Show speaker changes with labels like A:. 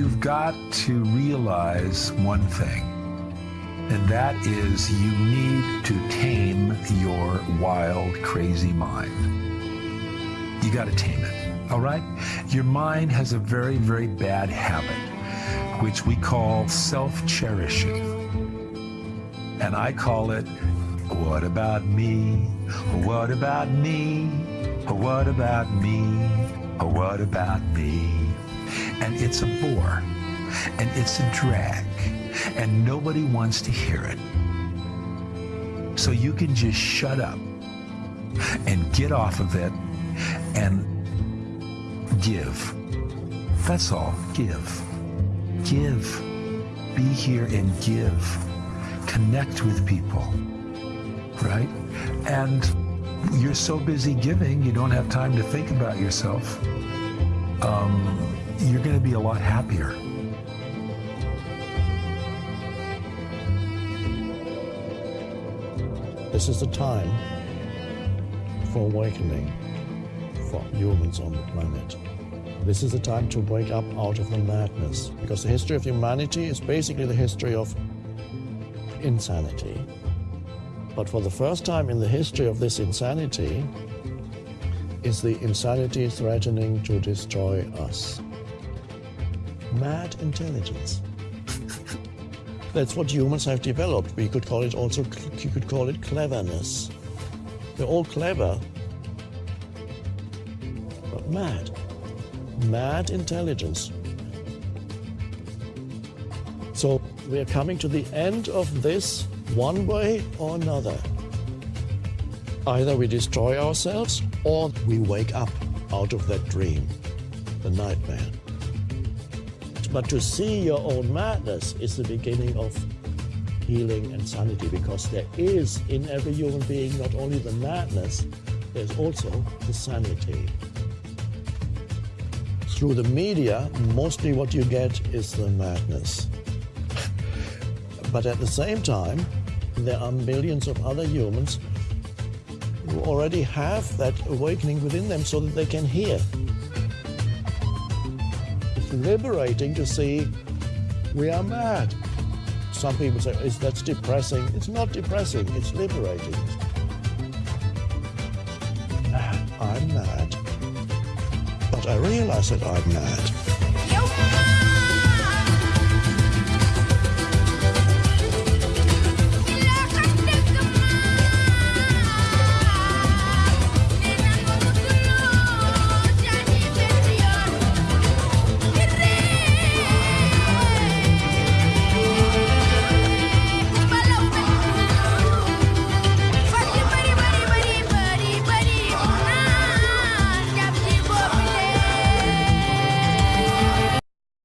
A: you've got to realize one thing, and that is you need to tame your wild, crazy mind. You got to tame it, all right? Your mind has a very, very bad habit, which we call self cherishing. And I call it, what about me? What about me? What about me? What about me? And it's a bore, and it's a drag, and nobody wants to hear it. So you can just shut up and get off of it and give. That's all. Give. Give. Be here and give. Connect with people. Right? And you're so busy giving, you don't have time to think about yourself. Um, you're going to be a lot happier.
B: This is the time for awakening for humans on the planet. This is the time to wake up out of the madness because the history of humanity is basically the history of insanity. But for the first time in the history of this insanity, is the insanity threatening to destroy us. Mad intelligence. That's what humans have developed. We could call it also, you could call it cleverness. They're all clever, but mad. Mad intelligence. So we are coming to the end of this one way or another. Either we destroy ourselves or we wake up out of that dream, the nightmare. But to see your own madness is the beginning of healing and sanity because there is in every human being not only the madness, there's also the sanity. Through the media, mostly what you get is the madness. but at the same time, there are millions of other humans who already have that awakening within them so that they can hear. Liberating to see we are mad. Some people say, is that's depressing. It's not depressing, it's liberating. I'm mad. But I realize that I'm mad.